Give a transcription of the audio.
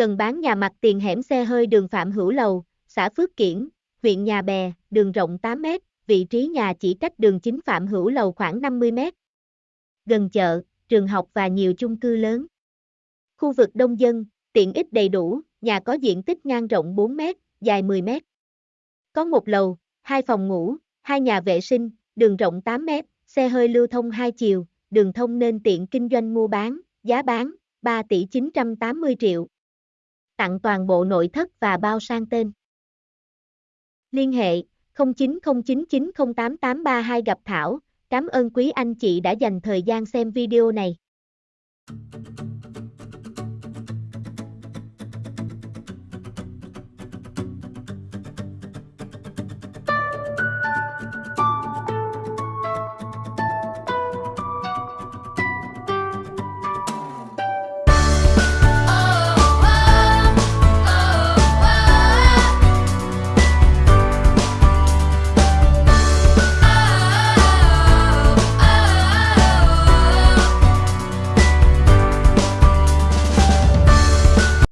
cần bán nhà mặt tiền hẻm xe hơi đường Phạm Hữu Lầu, xã Phước Kiển, huyện Nhà Bè, đường rộng 8 m, vị trí nhà chỉ cách đường chính Phạm Hữu Lầu khoảng 50 m. Gần chợ, trường học và nhiều chung cư lớn. Khu vực đông dân, tiện ích đầy đủ, nhà có diện tích ngang rộng 4 m, dài 10 m. Có một lầu, hai phòng ngủ, hai nhà vệ sinh, đường rộng 8 m, xe hơi lưu thông hai chiều, đường thông nên tiện kinh doanh mua bán, giá bán 3 tỷ 980 triệu. Tặng toàn bộ nội thất và bao sang tên. Liên hệ 0909908832 gặp Thảo, cảm ơn quý anh chị đã dành thời gian xem video này.